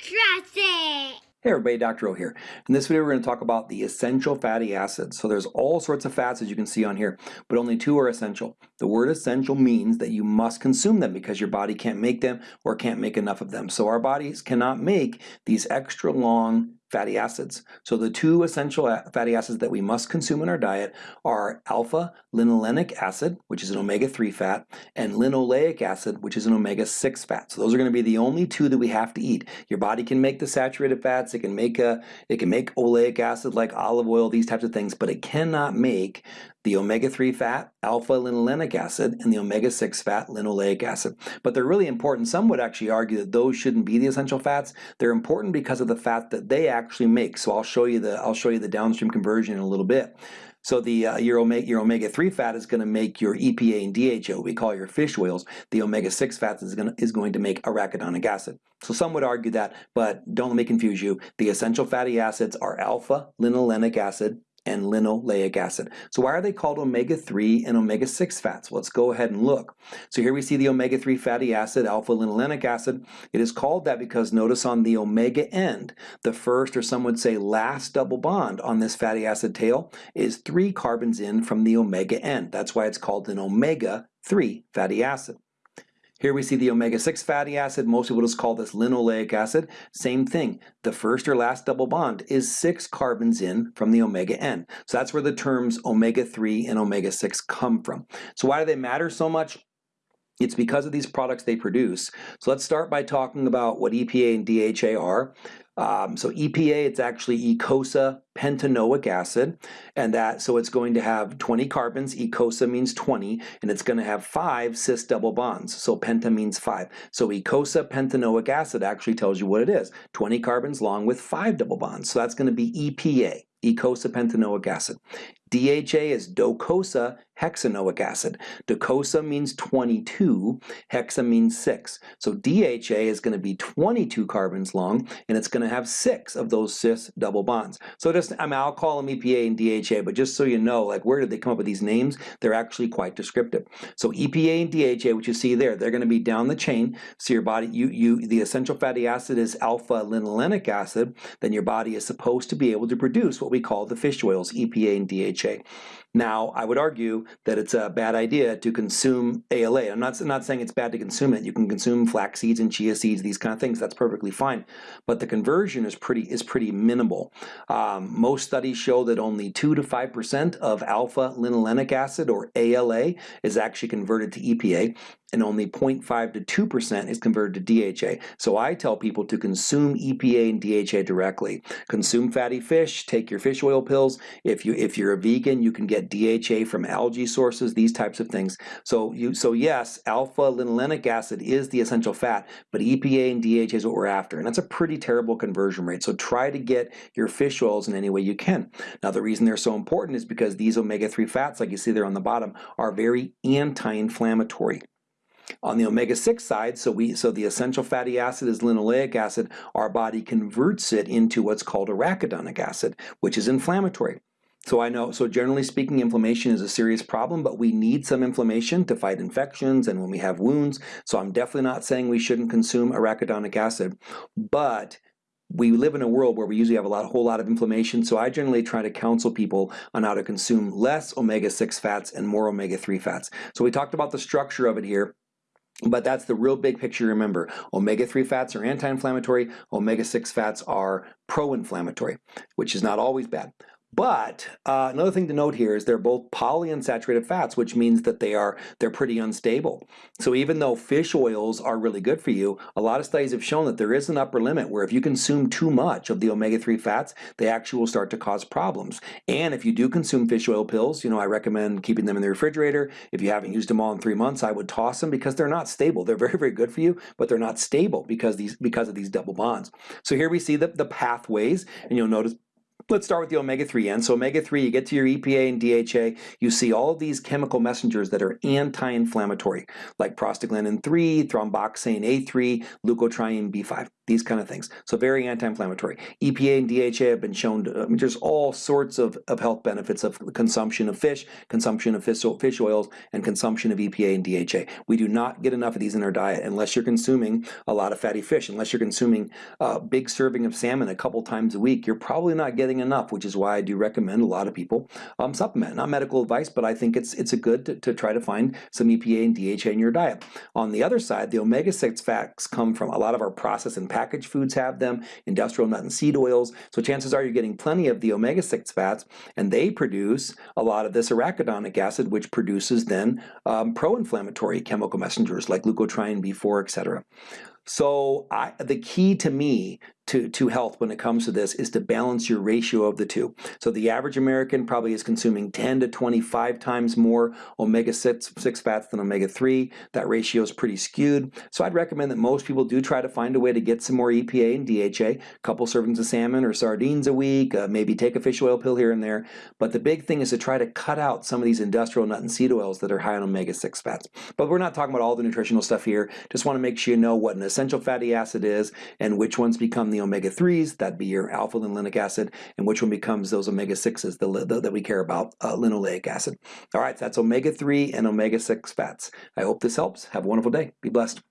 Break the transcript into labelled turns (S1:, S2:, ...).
S1: It!
S2: Hey everybody, Dr. O here. In this video we're going to talk about the essential fatty acids. So there's all sorts of fats as you can see on here, but only two are essential. The word essential means that you must consume them because your body can't make them or can't make enough of them. So our bodies cannot make these extra long fatty acids. So the two essential uh, fatty acids that we must consume in our diet are alpha linolenic acid, which is an omega-3 fat, and linoleic acid, which is an omega-6 fat. So those are going to be the only two that we have to eat. Your body can make the saturated fats, it can make a it can make oleic acid like olive oil, these types of things, but it cannot make the omega-3 fat, alpha-linolenic acid, and the omega-6 fat, linoleic acid. But they're really important. Some would actually argue that those shouldn't be the essential fats. They're important because of the fat that they actually make. So I'll show you the I'll show you the downstream conversion in a little bit. So the uh, your omega your omega three fat is going to make your EPA and DHA, we call your fish oils. The omega six fats is going is going to make arachidonic acid. So some would argue that, but don't let me confuse you. The essential fatty acids are alpha linolenic acid, and linoleic acid. So why are they called omega-3 and omega-6 fats? Let's go ahead and look. So here we see the omega-3 fatty acid, alpha-linolenic acid. It is called that because notice on the omega end, the first or some would say last double bond on this fatty acid tail is three carbons in from the omega end. That's why it's called an omega-3 fatty acid. Here we see the omega-6 fatty acid. Most people just call this linoleic acid. Same thing. The first or last double bond is six carbons in from the omega end. So that's where the terms omega-3 and omega-6 come from. So why do they matter so much? It's because of these products they produce. So let's start by talking about what EPA and DHA are. Um, so EPA, it's actually eicosa pentanoic acid, and that so it's going to have 20 carbons. Eicosa means 20, and it's going to have five cis double bonds. So penta means five. So eicosa pentanoic acid actually tells you what it is: 20 carbons long with five double bonds. So that's going to be EPA, eicosa pentanoic acid. DHA is docosa hexanoic acid. Docosa means 22, hexa means 6. So DHA is going to be 22 carbons long, and it's going to have 6 of those cis double bonds. So just, I mean, I'll call them EPA and DHA, but just so you know, like where did they come up with these names? They're actually quite descriptive. So EPA and DHA, which you see there, they're going to be down the chain. So your body, you, you, the essential fatty acid is alpha linolenic acid, then your body is supposed to be able to produce what we call the fish oils, EPA and DHA. Now, I would argue that it's a bad idea to consume ALA. I'm not, not saying it's bad to consume it. You can consume flax seeds and chia seeds, these kind of things. That's perfectly fine. But the conversion is pretty is pretty minimal. Um, most studies show that only 2 to 5% of alpha linolenic acid, or ALA, is actually converted to EPA and only 0.5 to 2% is converted to DHA. So I tell people to consume EPA and DHA directly. Consume fatty fish, take your fish oil pills. If, you, if you're vegan, you can get DHA from algae sources, these types of things. So, you, so yes, alpha-linolenic acid is the essential fat, but EPA and DHA is what we're after. And that's a pretty terrible conversion rate. So try to get your fish oils in any way you can. Now the reason they're so important is because these omega-3 fats, like you see there on the bottom, are very anti-inflammatory. On the omega-6 side, so we so the essential fatty acid is linoleic acid, our body converts it into what's called arachidonic acid, which is inflammatory. So I know, so generally speaking, inflammation is a serious problem, but we need some inflammation to fight infections and when we have wounds. So I'm definitely not saying we shouldn't consume arachidonic acid, but we live in a world where we usually have a lot, whole lot of inflammation, so I generally try to counsel people on how to consume less omega-6 fats and more omega-3 fats. So we talked about the structure of it here. But that's the real big picture remember. Omega-3 fats are anti-inflammatory, omega-6 fats are pro-inflammatory, which is not always bad. But uh, another thing to note here is they're both polyunsaturated fats, which means that they are they're pretty unstable. So even though fish oils are really good for you, a lot of studies have shown that there is an upper limit where if you consume too much of the omega-3 fats, they actually will start to cause problems. And if you do consume fish oil pills, you know, I recommend keeping them in the refrigerator. If you haven't used them all in three months, I would toss them because they're not stable. They're very, very good for you, but they're not stable because these because of these double bonds. So here we see the, the pathways, and you'll notice Let's start with the omega-3 end. So omega-3, you get to your EPA and DHA, you see all these chemical messengers that are anti-inflammatory, like prostaglandin 3, thromboxane A3, leukotriene B5 these kind of things. So very anti-inflammatory. EPA and DHA have been shown to, I mean, there's all sorts of, of health benefits of consumption of fish, consumption of fish, fish oils, and consumption of EPA and DHA. We do not get enough of these in our diet unless you're consuming a lot of fatty fish, unless you're consuming a big serving of salmon a couple times a week, you're probably not getting enough, which is why I do recommend a lot of people um, supplement. Not medical advice, but I think it's it's a good to, to try to find some EPA and DHA in your diet. On the other side, the omega-6 fats come from a lot of our processed and packaged foods have them, industrial nut and seed oils. So chances are you're getting plenty of the omega-6 fats, and they produce a lot of this arachidonic acid, which produces then um, pro-inflammatory chemical messengers like leukotriene B4, etc. So I, the key to me to, to health when it comes to this is to balance your ratio of the two. So the average American probably is consuming 10 to 25 times more omega-6 six fats than omega-3. That ratio is pretty skewed. So I'd recommend that most people do try to find a way to get some more EPA and DHA, a couple servings of salmon or sardines a week, uh, maybe take a fish oil pill here and there. But the big thing is to try to cut out some of these industrial nut and seed oils that are high on omega-6 fats. But we're not talking about all the nutritional stuff here. Just want to make sure you know what an essential fatty acid is and which ones become the omega-3s, that'd be your alpha-linolenic acid, and which one becomes those omega-6s the, the, that we care about, uh, linoleic acid. All right, so that's omega-3 and omega-6 fats. I hope this helps. Have a wonderful day. Be blessed.